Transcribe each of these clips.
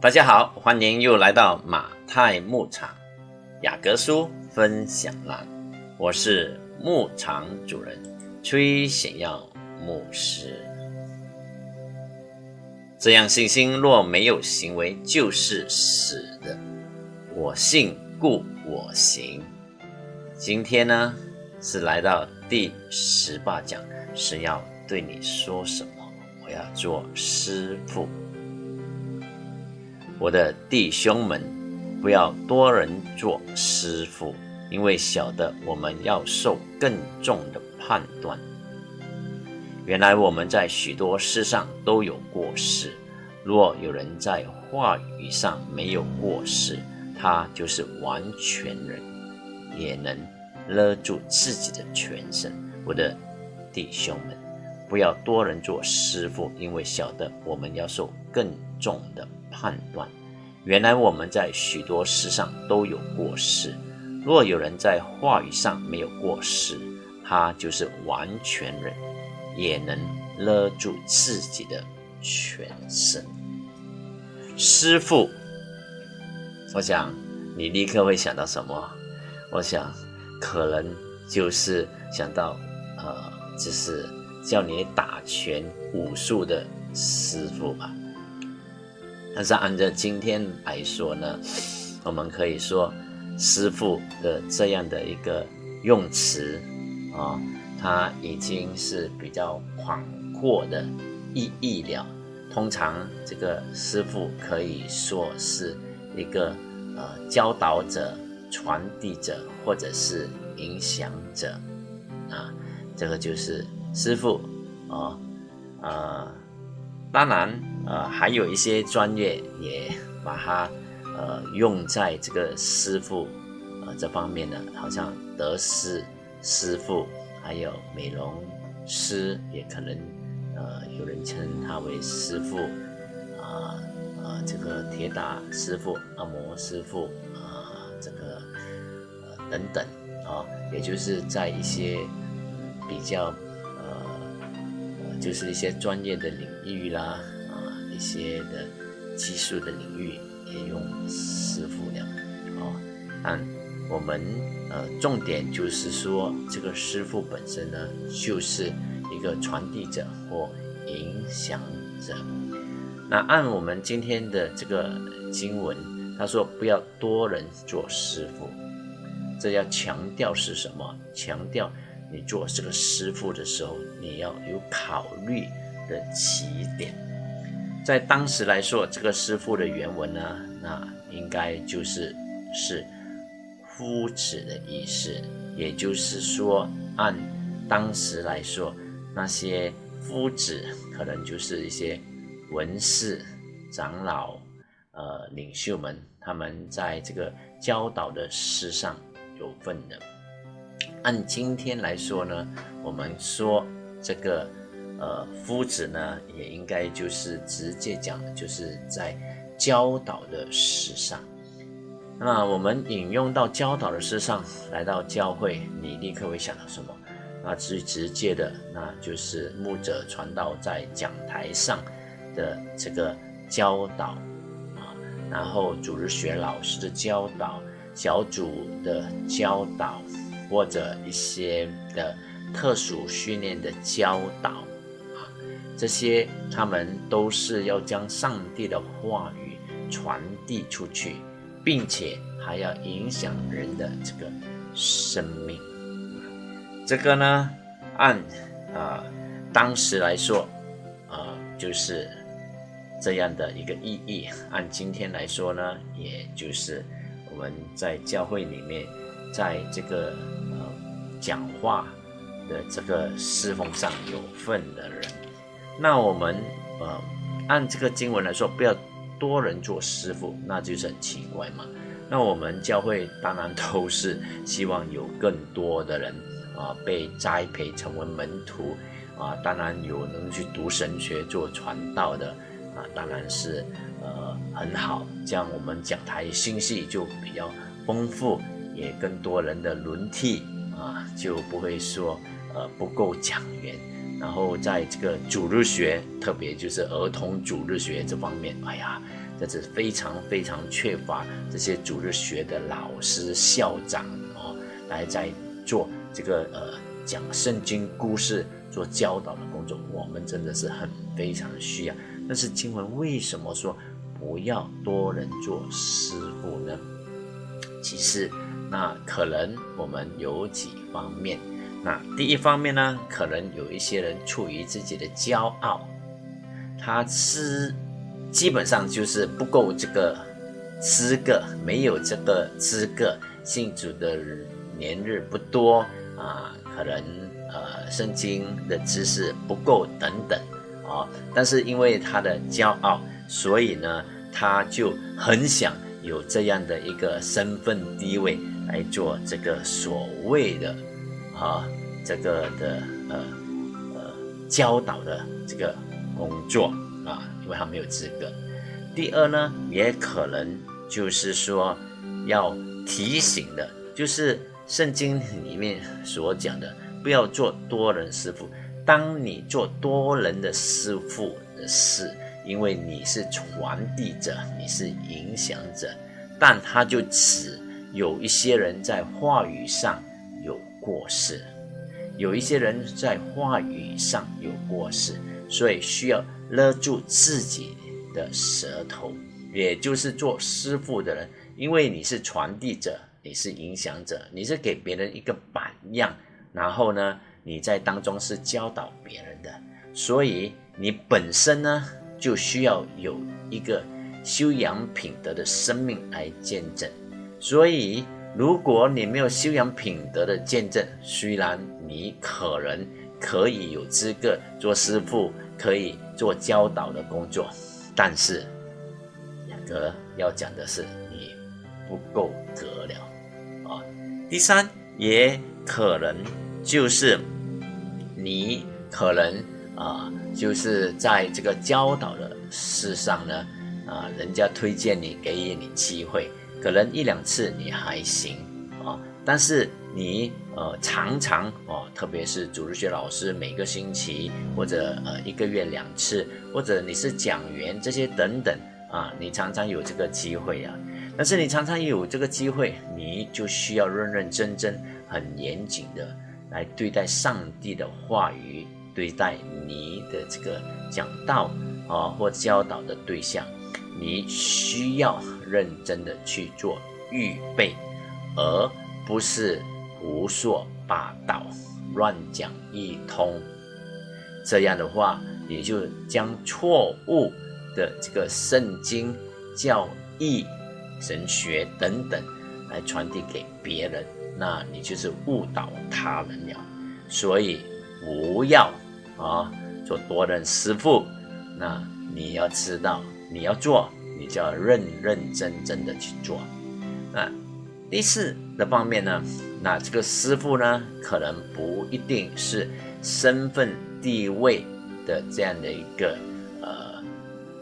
大家好，欢迎又来到马太牧场雅各书分享栏，我是牧场主人崔显耀牧师。这样信心若没有行为，就是死的。我信，故我行。今天呢，是来到第十八讲，是要对你说什么？我要做师傅。我的弟兄们，不要多人做师傅，因为晓得我们要受更重的判断。原来我们在许多事上都有过失。若有人在话语上没有过失，他就是完全人，也能勒住自己的全身。我的弟兄们，不要多人做师傅，因为晓得我们要受更重的。判断，原来我们在许多事上都有过失。若有人在话语上没有过失，他就是完全人，也能勒住自己的全身。师傅，我想你立刻会想到什么？我想可能就是想到，呃，就是叫你打拳武术的师傅吧。但是按照今天来说呢，我们可以说师傅的这样的一个用词啊，它已经是比较广阔的意义了。通常这个师傅可以说是一个呃教导者、传递者或者是影响者啊，这个就是师傅啊，呃。当然，呃，还有一些专业也把它，呃，用在这个师傅，呃，这方面的，好像德师师傅，还有美容师，也可能，呃，有人称他为师傅，啊，啊，这个铁打师傅、按摩师傅，啊，这个，呃，等等，啊，也就是在一些比较呃。就是一些专业的领域啦，些的技术的领域也用师傅了，哦，但我们呃重点就是说，这个师傅本身呢，就是一个传递者或影响者。那按我们今天的这个经文，他说不要多人做师傅，这要强调是什么？强调。你做这个师傅的时候，你要有考虑的起点。在当时来说，这个师傅的原文呢，那应该就是是夫子的意思。也就是说，按当时来说，那些夫子可能就是一些文士、长老、呃领袖们，他们在这个教导的事上有份的。按今天来说呢，我们说这个呃夫子呢，也应该就是直接讲，就是在教导的事上。那我们引用到教导的事上，来到教会，你立刻会想到什么？那最直接的，那就是牧者传道在讲台上的这个教导啊，然后主日学老师的教导，小组的教导。或者一些的特殊训练的教导，这些他们都是要将上帝的话语传递出去，并且还要影响人的这个生命。这个呢，按啊当时来说，啊就是这样的一个意义。按今天来说呢，也就是我们在教会里面，在这个呃。讲话的这个侍奉上有份的人，那我们呃按这个经文来说，不要多人做师傅，那就是很奇怪嘛。那我们教会当然都是希望有更多的人啊被栽培成为门徒啊，当然有能去读神学做传道的啊，当然是呃很好，这样我们讲台信息就比较丰富，也更多人的轮替。啊，就不会说呃不够讲员，然后在这个主日学，特别就是儿童主日学这方面，哎呀，这是非常非常缺乏这些主日学的老师、校长哦，来在做这个呃讲圣经故事、做教导的工作。我们真的是很非常需要。但是经文为什么说不要多人做师傅呢？其实那可能我们有几方面。那第一方面呢，可能有一些人出于自己的骄傲，他是基本上就是不够这个资格，没有这个资格，信主的年日不多啊，可能呃圣经的知识不够等等啊，但是因为他的骄傲，所以呢，他就很想有这样的一个身份地位来做这个所谓的。啊，这个的呃呃教导的这个工作啊，因为他没有资格。第二呢，也可能就是说要提醒的，就是圣经里面所讲的，不要做多人师傅。当你做多人的师傅的事，因为你是传递者，你是影响者，但他就只有一些人在话语上。过失，有一些人在话语上有过失，所以需要勒住自己的舌头，也就是做师傅的人，因为你是传递者，你是影响者，你是给别人一个榜样，然后呢，你在当中是教导别人的，所以你本身呢就需要有一个修养品德的生命来见证，所以。如果你没有修养品德的见证，虽然你可能可以有资格做师傅，可以做教导的工作，但是雅各要讲的是你不够格了啊。第三，也可能就是你可能啊，就是在这个教导的事上呢，啊，人家推荐你，给予你机会。可能一两次你还行啊，但是你呃常常哦，特别是主日学老师每个星期或者呃一个月两次，或者你是讲员这些等等啊，你常常有这个机会啊。但是你常常有这个机会，你就需要认认真真、很严谨的来对待上帝的话语，对待你的这个讲道啊或教导的对象，你需要。认真的去做预备，而不是胡说八道、乱讲一通。这样的话，也就将错误的这个圣经教义、神学等等来传递给别人，那你就是误导他人了。所以不要啊做多人师傅，那你要知道你要做。你就要认认真真的去做。那第四的方面呢？那这个师傅呢，可能不一定是身份地位的这样的一个呃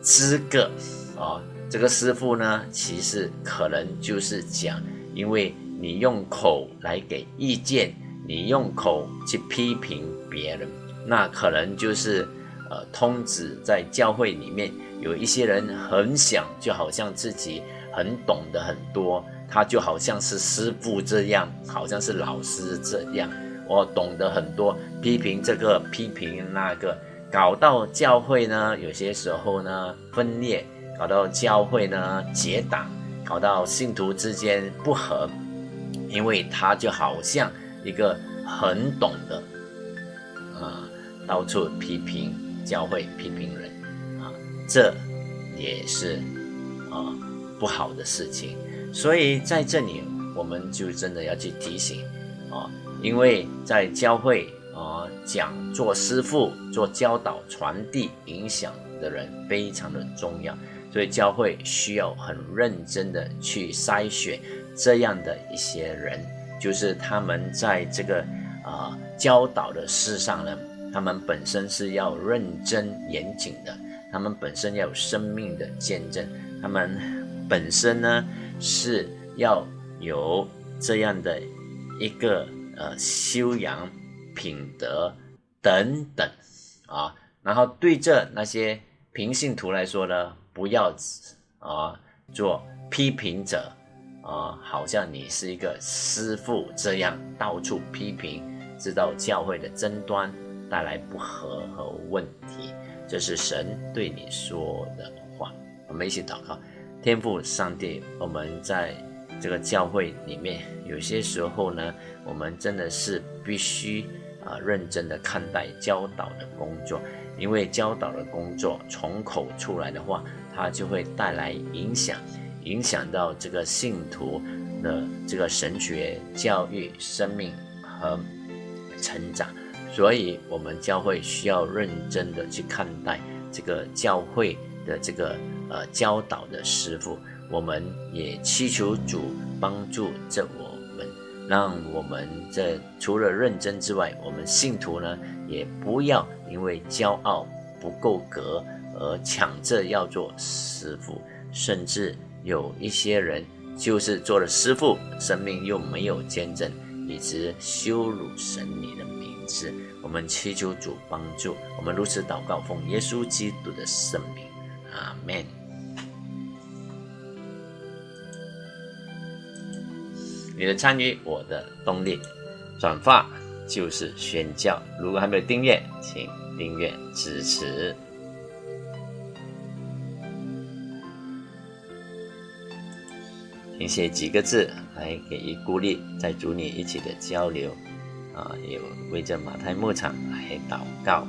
资格啊。这个师傅呢，其实可能就是讲，因为你用口来给意见，你用口去批评别人，那可能就是呃通知在教会里面。有一些人很想，就好像自己很懂得很多，他就好像是师傅这样，好像是老师这样，我懂得很多，批评这个，批评那个，搞到教会呢，有些时候呢分裂，搞到教会呢结党，搞到信徒之间不和，因为他就好像一个很懂得，啊，到处批评教会，批评人。这也是啊不好的事情，所以在这里我们就真的要去提醒啊，因为在教会啊讲做师傅、做教导、传递、影响的人非常的重要，所以教会需要很认真的去筛选这样的一些人，就是他们在这个啊教导的事上呢，他们本身是要认真严谨的。他们本身要有生命的见证，他们本身呢是要有这样的一个呃修养品德等等啊，然后对这那些平信徒来说呢，不要啊，做批评者啊，好像你是一个师傅这样到处批评，知道教会的争端带来不和和问题，这是神对你说的话。我们一起祷告，天父上帝，我们在这个教会里面，有些时候呢，我们真的是必须啊认真的看待教导的工作。因为教导的工作从口出来的话，它就会带来影响，影响到这个信徒的这个神学教育、生命和成长。所以，我们教会需要认真的去看待这个教会的这个呃教导的师傅。我们也祈求主帮助着我们，让我们这除了认真之外，我们信徒呢也不要。因为骄傲不够格而抢着要做师傅，甚至有一些人就是做了师傅，生命又没有见证，一直羞辱神你的是。我们祈求主帮助，我们如此祷告，奉耶稣基督的圣名，阿门。你的参与，我的动力，转发就是宣教。如果还没有订阅，请。订阅支持，请写几个字来给予鼓励，在主你一起的交流啊，也为着马太牧场来祷告。